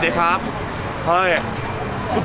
店かはい。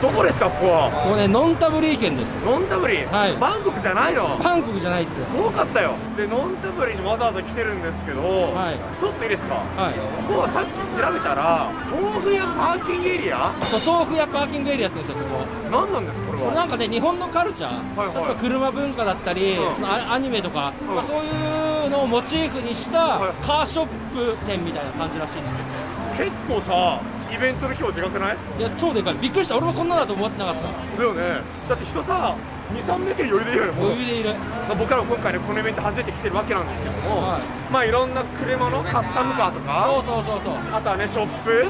どこですかここは？ここねノンタブリー県です。ノンタブリー？はい。バンコクじゃないの？バンコクじゃないっすよ。遠かったよ。でノンタブリーにわざわざ来てるんですけど、はい、ちょっといいですか？はい。ここはさっき調べたら豆腐屋パーキングエリア？そう豆腐屋パーキングエリアって言うんですよここ何なんですかこれは？なんかね日本のカルチャー、はいはい、例えば車文化だったり、うん、そのアニメとか、うん、まあ、そういうのをモチーフにしたカーショップ店みたいな感じらしいんですよ。結構さイベントの規模でかくない？いや超でかい。びっくりした。俺もこんなだと思ってなかった。だよね。だって人さ23メートル余裕でいいよね余裕でいる。まあ、僕らも今回ねこのイベント初めて来てるわけなんですけども、はい。まあいろんな車のカスタムカーとかそうそうそうそう、うん、あとはねショップ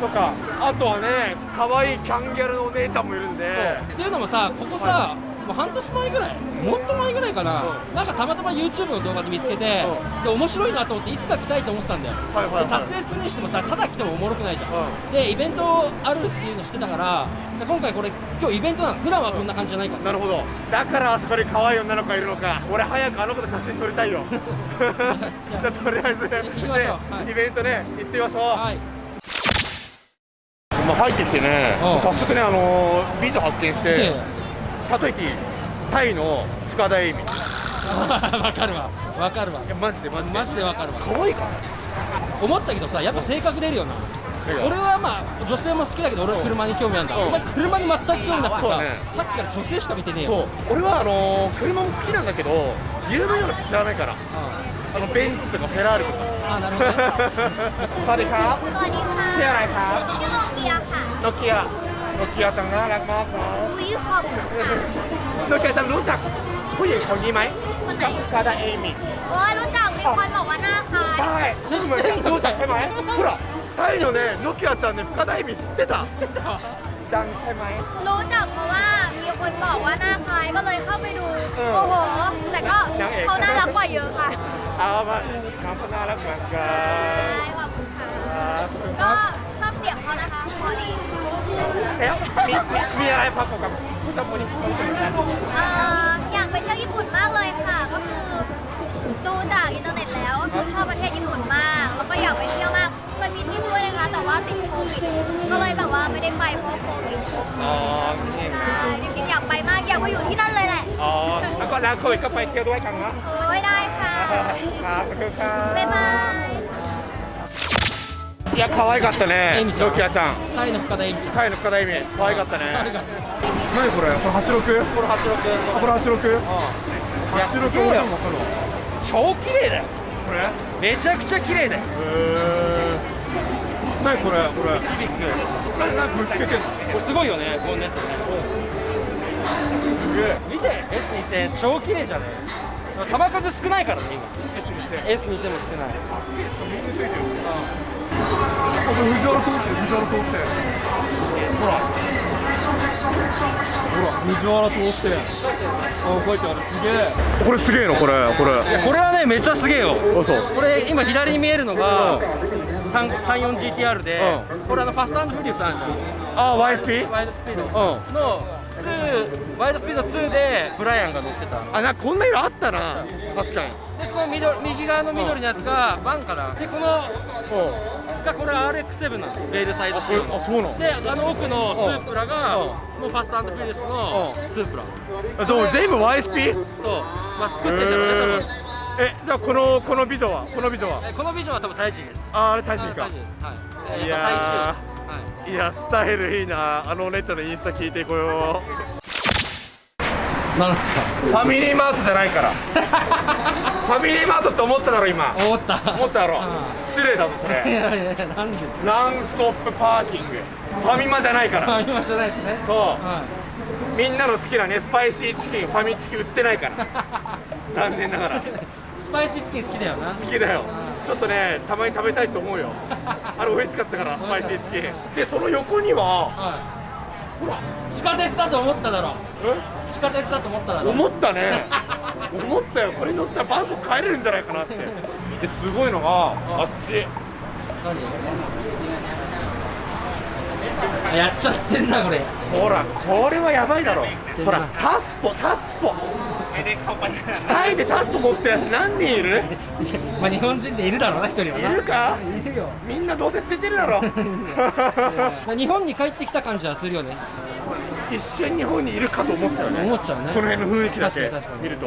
とかあとはね可愛いキャンギャルのお姉ちゃんもいるんで。っていうのもさここさ、もう半年前ぐらいもっと前ぐらいかな、うなんかたまたま YouTube の動画で見つけて、うで面白いなと思っていつか来たいと思ってたんだよ、はいはいはい。で撮影するにしてもさただ来てもおもろくないじゃん、うでイベントあるっていうの知ってたからで今回これ今日イベントなの。普段はこんな感じじゃないから、なるほど。だからあそこに可愛い女の子がいるのか。俺早くあの子と写真撮りたいよ。じゃあとりあえずね行きましょう。はい。イベントね行ってみましょう、はい。まあ、入ってきてねうん。早速ねあのー美女発見して例えてタイの深田恵美わかるわ。わかるわ。いやマジでマジで。マジでわかるわ。可愛いか思ったけどさやっぱ性格出るよな、俺はまあ女性も好きだけど俺は車に興味あるんだ、お前車に全く興味なくてさ、ね、さっきから女性しか見てねえよ。俺はあのー、車も好きなんだけど有名なの知らないから、あのベンツとかフェラーリとか。あなるほど、ね、サリカサチェアライカノキア。 อะไรครับ ชื่อโนเกียค่ะ โนเกียโนเกียจังน่ารักมากครับ อุ้ยขอบคุณค่ะ โนเกียจังรู้จักผู้หญิงคนนี้ไหม คนไหน กาดาเอมิ โอ้ยรู้จักมีคนบอกว่าหน้าคล้าย ใช่ซึ่งเหมือนกันรู้จักใช่ไหมほらタイのねノキアちゃんね深田恵美知ってたดังใช่ไหม รู้จักเพราะว่ามีคนบอกว่าหน้าคล้ายก็เลยเข้าไปดู เออ โอ้โห แต่ก็ นางเอก เขาน่ารักกว่าเยอะค่ะ เอามาน้องก็น่ารักเหมือนกั ใช่ น ขอบคุณค่ะ ครับ ก็ แล้วมีมีมีอะไรประกอบกับผู้ชายคนนี้คนนี้กันเอ่ออยากไปเที่ยวญี่ปุ่นมากเลยค่ะ ก็คือดูจากอินเทอร์เน็ตแล้วก็คือชอบประเทศญี่ปุ่นมาก แล้วก็อยากไปเที่ยวมากเคยมีทริปด้วยนะคะ แต่ว่าติดโควิด ก็เลยแบบว่าไม่ได้ไปเพราะโควิดอ๋อนี่ใช่จริงๆอยากไปมาก อยากไปอยู่ที่นั่นเลยแหละอ๋อแล้วก็แล้วเคยก็ไปเที่ยวด้วยกันนะโอ้ยได้ค่ะ ครับขอบคุณครับ บ๊ายบายいや可愛かったね。エミちゃん。ノキアちゃん。タイの深田タイの深田恵美可愛かったね。何これ？これ86これ86あこれ86いやすげえよ。超綺麗だよ。これ？へめちゃくちゃ綺麗だよ。え何これ？これ。ビビック何何これ？つけてんの？これすごいよねボンネットね。見て S2000 超綺麗じゃね球数少ないからね今。S2000 S2000 も少ない。しかもみんなついてるしあこれ藤原通ってる藤原通ってほらほら藤原通ってあ書いてある。すげえ。これすげえのこれこれ。これはねめっちゃすげえよ。あそうこれ今左に見えるのが 34GTR でうこれあのファストフリュースあるじゃん。あ YSP? ワイドスピードうん。の2ワイドスピード2でブライアンが乗ってたあなこんな色あったな。確かに。でその緑右側の緑のやつがバンかなでこのう。がこれ RX7 なの。レールサイド仕様あそうなの。であの奥のスープラがう。んもうファストフィリスのう。んスープラ。あそう全部 YSP? そう。まあ作ってんだろうね多分。えじゃあこのこの美女は？この美女は？えこのビジョンは多分タイ人です。ああれタイ人です。はい。えー。いやはいいやスタイルいいな。あのお姉ちゃんのインスタ聞いてこよ。うなんですか？ファミリーマートじゃないから。ファミリーマートって思っただろ今。思った。思っただろ。うん。失礼だぞそいれやいやなんで？ノンストップパーキング。ファミマじゃないから。あ今じゃないですね。そう。はみんなの好きなねスパイシーチキンファミチキ売ってないから。残念ながら。いスパイシーチキン好きだよな。好きだよちょっとねたまに食べたいと思うよ。あれ美味しかったからスパイシーチキン。でその横にははい。地下鉄だと思っただろ。え？地下鉄だと思っただろ。思ったね。思ったよ。これ乗ったらバンコク帰れるんじゃないかなって。ですごいのがあっち。何？あやっちゃってんなこれ。ほらこれはやばいだろ。ほらタスポタスポ。タイでタスポ持ってるやつ何人いる？まあ日本人でいるだろうな一人はいるか？いるよ。みんなどうせ捨ててるだろ。まあ日本に帰ってきた感じはするよね。一瞬日本にいるかと思っちゃうね。思っちゃうね。この辺の雰囲気だけ見ると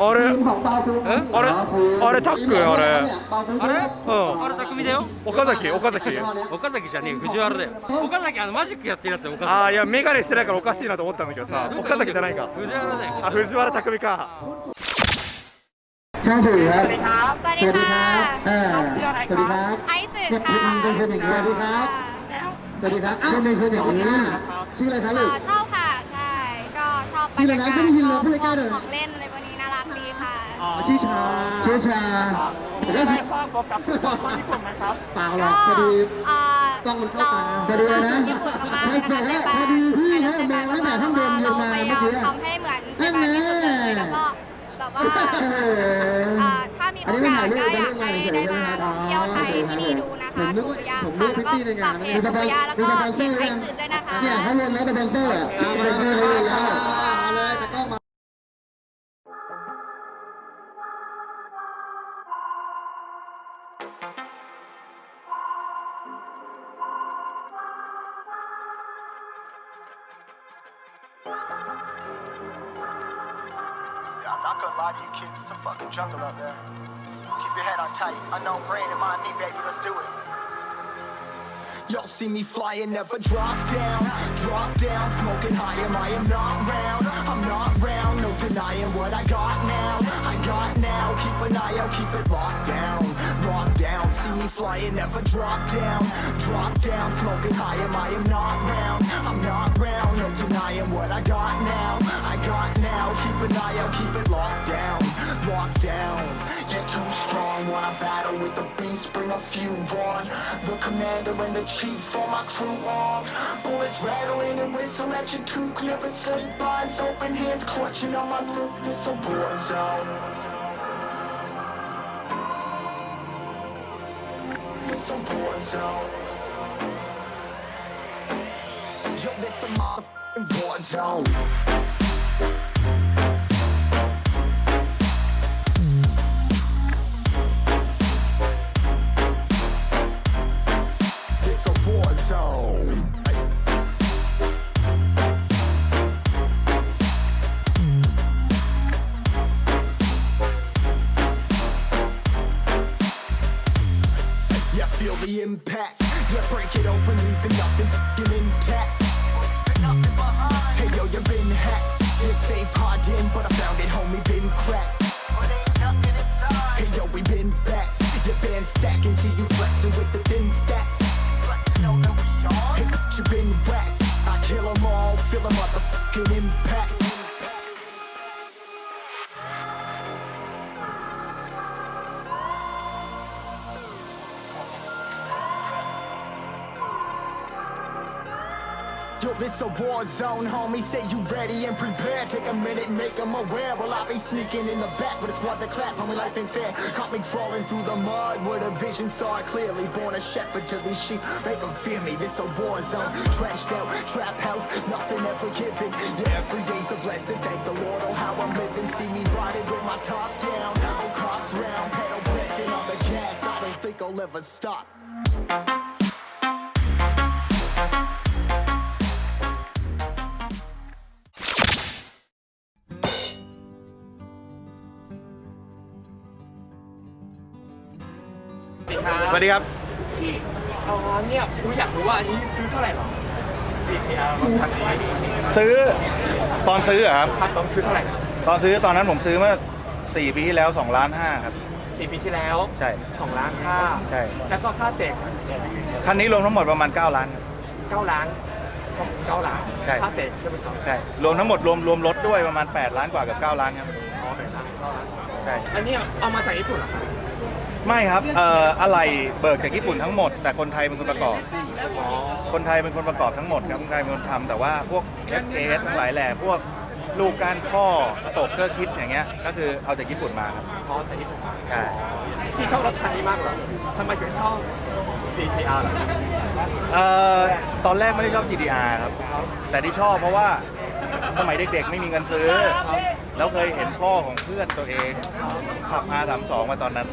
あれ？あれ？あれ？タック？あれ？あれ？うん。岡崎？岡崎？岡崎じゃねえ藤原だよ。岡崎あのマジックやってるやつ岡崎。ああいやメガネしてないからおかしいなと思ったんだけどさ。岡崎じゃないか。藤原だよ。あ藤原匠か。チャンスいいね。チ ชื่อชาชื่อชาแต่ก็ชื่อบอกกับผู้สอนคนญี่ปุ่นไหมครับ เปล่าหรอกพอดีอ่ากล้องมันเข้าตาพอดีเลยนะญี่ปุ่นมากๆเลยนะคะพอดีพอดีพี่นะมองตั้งแต่ข้างบนลงมาเราพยายามเมื่อกี้ทำให้เหมือนนั่นที่แน่สุดเลยแล้วก็แบบว่าเอออ่าถ้ามีอัโอนนี้ไม่กาถ่าสยรูปก็ไปอยากเล่นงานให้เฉยได้ๆใช่ไหมมาครับเที่ยวไทยที่นี่ดูนะผมคะนึกถูว่ากอย่างผมนึกว่าพิตตี้ในงานฝากเพมีจสถูปอนกยาแล้วมีก็สปอนเซเพอจร์ไทยัยงสื่อด้วยนะคะ เนี่ยเขาลงแล้วสปอนเซอร์อะเอามาเลยเลยแล้ว not gonna lie to you kids, it's a fucking jungle out there. Keep your head on tight. Unknown brain in mind me, baby, let's do it. Y'all see me flying, never drop down, drop down, smoking high, am I am not round, I'm not round, no denying what I got now, I got now, keep an eye out, keep it locked down, locked down, see me flying, never drop down, drop down, smoking high, am I am not round, I'm not round, no denying what I got now, I got now, keep an eye out, keep it locked down, locked down, you're too strong, wanna battle with the beast, bring a few on, the commander and the chief for my crew on, bullets rattling and whistle at your toque, never sleep, eyes open, hands clutching on my loot, this a war zone. It's a war zone. Yo, this a motherfucking war zone. The impact. Yeah, break it open, leaving nothing fucking intact. Hey yo, you been hacked. You're safe, hard in, but I found it, homie, been cracked. Hey yo, we been back. Your band stacking, see you flexing with the thin stack. Hey, you been whacked. I kill 'em all, feel a motherfucking impact. This a war zone, homie. Say you ready and prepared. Take a minute, make them aware. Well, I be sneaking in the back, but it's what the clap, homie. Life ain't fair. Caught me crawling through the mud where the vision saw it clearly. Born a shepherd to these sheep, make them fear me. This a war zone, trashed out, trap house, nothing ever given. Yeah, every day's a blessing. Thank the Lord, oh, how I'm living. See me riding with my top down. Oh, cops round, pedal pressing on the gas. I don't think I'll ever stop. วัสดีครับอ๋อเนี่ยกูอยากรู้ว่าอันนี้ซื้อเท่าไหร่หรอ GTR รถคันนี้ซื้อตอนซื้ออะครับ ต้องซื้อเท่าไหร่ตอนซื้อตอนนั้นผมซื้อเมื่อ4ปีที่แล้ว2ล้าน5ครับ สี่ปีที่แล้วใช่ สองล้านค่าใช่ แล้วก็ค่าเตะคันนี้รวมทั้งหมดประมาณ 9 ล้านครับ เก้าล้านเก้าล้านใช่ ค่าเตะใช่ไหมครับใช่ รวมทั้งหมดรวมรวมรถด้วยประมาณ 8 ล้านกว่ากับ 9 ล้านครับ อ๋อแปดล้านเก้าล้าน ใช่ อันนี้เอามาจากญี่ปุ่นเหรอครับ ไม่ครับเอ่ออะไรเบิกจากญี่ปุ่นทั้งหมด แต่คนไทยเป็นคนประกอบอ๋อคนไทยเป็นคนประกอบทั้งหมดครับคนไทยเป็นคนทำแต่ว่าพวก S K S ทั้งหลายแหล่พวกลูกก้านข้อสโตกเกอร์คิดอย่างเงี้ยก็คือเอาจากญี่ปุ่นมาครับอ๋อจากญี่ปุ่นมาใช่พี่ชอบรถคันนี้มากเหรอทำไมถึงชอบ CTR ล่ะเอ่อตอนแรกไม่ได้ชอบ GDR ครับแต่ที่ชอบเพราะว่าสมัยเด็กๆ ไม่มีเงินซื้อ แล้วเคยเห็นพ่อของเพื่อนตัวเองขับ R32 มาตอนนั้น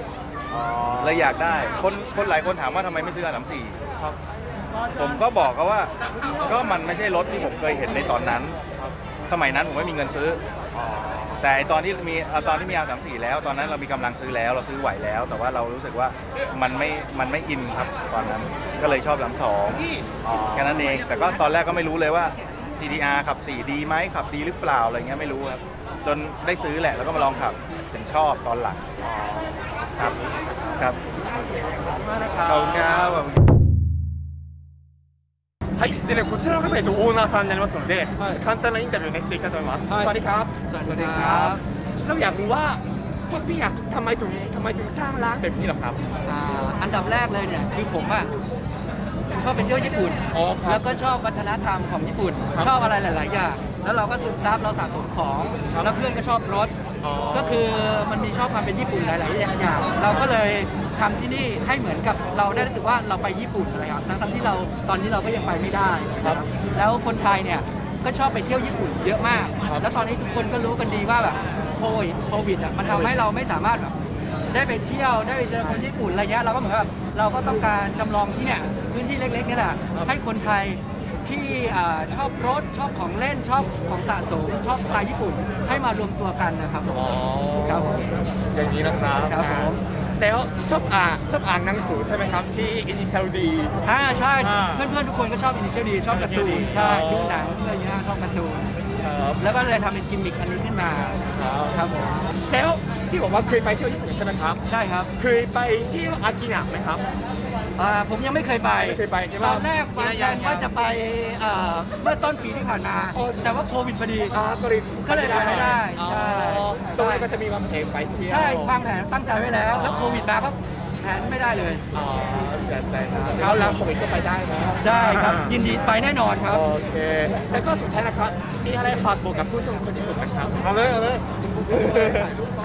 เลยอยากได้ คนคนหลายคนถามว่าทำไมไม่ซื้อ R34 ครับ ผมก็บอกเขาว่า ก็มันไม่ใช่รถที่ผมเคยเห็นในตอนนั้น สมัยนั้นผมไม่มีเงินซื้ออแต่ไอ้ตอนที่มีเอาตอนที่มี R34 แล้วตอนนั้นเรามีกำลังซื้อแล้ว เราซื้อไหวแล้ว แต่ว่าเรารู้สึกว่ามันไม่มันไม่อินครับตอนนั้นก็เลยชอบ32แค่นั้นเองแต่ก็ตอนแรกก็ไม่รู้เลยว่า GTR ขับ4ดีไหมขับดีหรือเปล่าอะไรเงี้ยไม่รู้ครับจนได้ซื้อแหละแล้วก็มาลองขับถึงชอบตอนหลัง ครับครับขอบคุณครับはい、でね、こちらの方が一応オーナーさんになりますので、はい、簡単なインタビューねしていきたいと思います。はい、สวัสดีครับสวัสดีครับเราอยากรู้ว่าพวกพี่อยากทำไมถึงทำไมถึงสร้างร้านแบบนี้หรอครับอ่าอันดับแรกเลยเนี่ยคือผมอะชอบไปเที่ยวญี่ปุ่นแล้วก็ชอบวัฒนธรรมของญี่ปุ่น ชอบอะไรหลาย ๆ อย่าง แล้วเราก็ซึมซับเราสะสมของ แล้วเพื่อนก็ชอบรถ ก็คือมันมีชอบความเป็นญี่ปุ่นหลาย ๆ อย่าง เราก็เลยทำที่นี่ให้เหมือนกับเราได้รู้สึกว่าเราไปญี่ปุ่นอะไรครับทั้งๆที่เราตอนนี้เราก็ยังไปไม่ได้ครับแล้วคนไทยเนี่ยก็ชอบไปเที่ยวญี่ปุ่นเยอะมาก แล้วตอนนี้ทุกคนก็รู้กันดีว่าแบบโควิดโควิดอะมันทำให้เราไม่สามารถแบบได้ไปเที่ยวได้ไปเจอคนญี่ปุ่นอะไรเงี้ยเราก็เหมือนแบบเราก็ต้องการจำลองที่เนี่ยพื้นที่เล็ก ๆ นี่แหละให้คนไทย ที่อ่าชอบรถชอบของเล่นชอบของสะสมชอบสไตล์ญี่ปุ่นให้มารวมตัวกันนะครับผมครับผมอย่างนี้นะครับครับผมแล้วชอบอ่านชอบอ่านหนังสือใช่ไหมครับที่อินิเชลดีอ่าใช่อ่าเพื่อนๆทุกคนก็ชอบอินิเชียลดีชอบการ์ตูนใช่ดูหนังอะไรเงี้ยชอบการ์ตูนครับแล้วก็เลยทำเป็นกิมมิคอันนี้ขึ้นมาครับผมแล้วที่บอกว่าเคยไปเที่ยวญี่ปุ่นใช่ไหมครับใช่ครับ เคยไปที่อากินะไหมครับ อ่าผมยังไม่เคยไปไม่เคยไปใช่ตปะอนแรกวางแผนว่าจะไปเอ่อเมื่อต้นปีที่ผ่านมาโอ้แต่ว่าโควิดพอดี อ่าก็เลยก็เลยไปไม่ได้อ๋อ ใช่ตรงนี้ก็จะมีวางแผนไปเที่ยวใช่วางแผนตั้งใจไว้แล้ว แล้วโควิดมาก็แผนไม่ได้เลย อ๋อเสียใจนะแล้วแล้วโควิดก็ไปได้นะได้ครับ ยินดีไปแน่นอนครับ โอเคแล้วก็สุดท้ายนะครับมีอะไรฝากบอกกับผู้ชมคนญี่ปุ่นไหมครับเอาเลยเอาเลย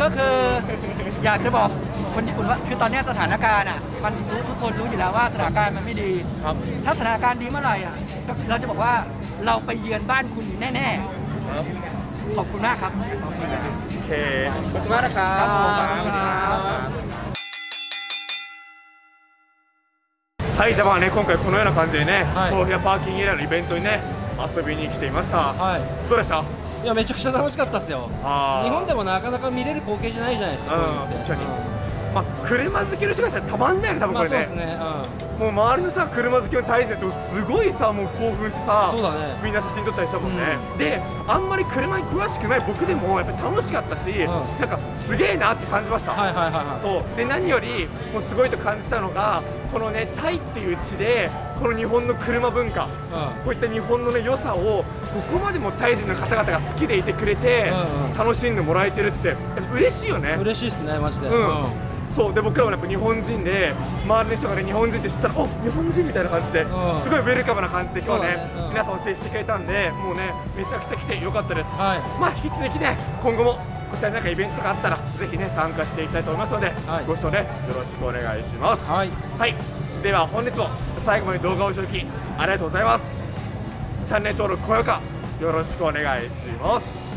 ก็คืออยากจะบอก คนญี่ปุ่นว่าคือตอนเนี้ยสถานการณ์อ่ะมันรู้ทุกคนรู้อยู่แล้วว่าสถานการณ์มันไม่ดี ครับ ถ้าสถานการณ์ดีเมื่อไหร่อ่ะเราจะบอกว่าเราไปเยือนบ้านคุณแน่ ครับ ๆ ขอบคุณมากครับ โอเคขอบคุณมากนะครับ ครับผมขอบคุณครับ はい、じゃあまあね、今回このような感じでね、はい豆腐屋パーキングエリアのイベントにね、遊びに来ていました。はいどうでしたいやめちゃくちゃ楽しかったですよあー日本でもなかなか見れる光景じゃないじゃないですかうんこういうのって確かにうん まあ、車好きの人がしたらたまんないよね、多分まこれね。あそうですね。もう周りのさ、車好きの大臣たちもすごいさ、もう興奮してさ、そうだね。みんな写真撮ったりしたもんね。で、あんまり車に詳しくない僕でもやっぱり楽しかったし、ん。なんかすげえなって感じました。はいはいはいはい。そう。で何よりもうすごいと感じたのがこのねタイっていう地でこの日本の車文化、こういった日本のね良さをここまでもタイ人の方々が好きでいてくれて、うんうん。楽しんでもらえてるって嬉しいよね。嬉しいですねマジで。うんそうで僕らもやっぱ日本人で周りの人がね日本人って知ったらお日本人みたいな感じで、うん。すごいウェルカムな感じで今日ねね。うん。皆さんを接してくれたんでもうねめちゃくちゃ来てよかったです、はい。まあ引き続きね今後もこちらになんかイベントとかあったらぜひね参加していきたいと思いますので、はい。ご視聴ねよろしくお願いします。はい。はい、では本日も最後まで動画をご視聴いただきありがとうございます。チャンネル登録高評価よろしくお願いします